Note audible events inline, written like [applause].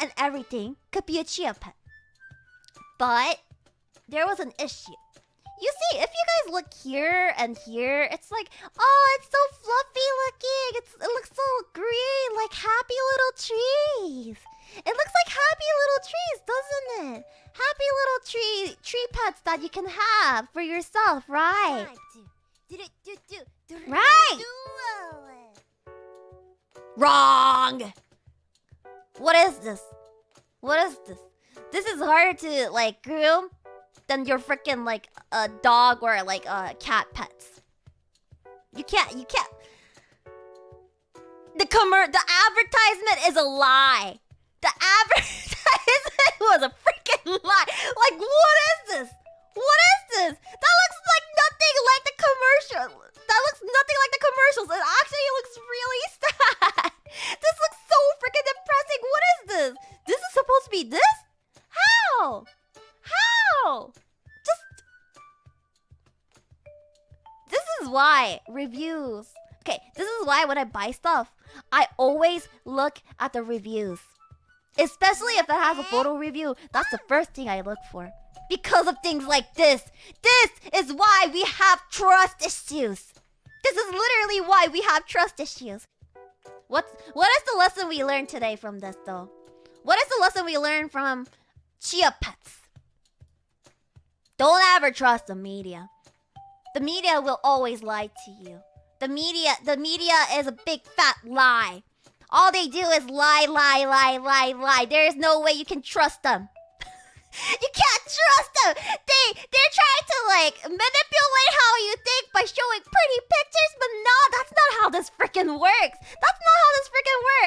and everything could be a Chia Pet. But there was an issue. You see, if you guys look here and here, it's like, oh, it's so fluffy looking. It's, it looks so green, like happy little trees. It looks like happy little trees, doesn't it? Happy little tree tree pets that you can have for yourself, right? Right. Wrong. What is this? What is this? This is harder to like groom than your freaking like a dog or like a cat pets. You can't. You can't. The commer the advertisement is a lie. How? How? Just... This is why reviews... Okay, this is why when I buy stuff, I always look at the reviews. Especially if it has a photo review. That's the first thing I look for. Because of things like this. This is why we have trust issues. This is literally why we have trust issues. What's what is the lesson we learned today from this though? What is the lesson we learned from Chia Pets? Don't ever trust the media. The media will always lie to you. The media the media is a big fat lie. All they do is lie, lie, lie, lie, lie. There is no way you can trust them. [laughs] you can't trust them. They they're trying to like manipulate how you think by showing pretty pictures, but no, that's not how this freaking works. That's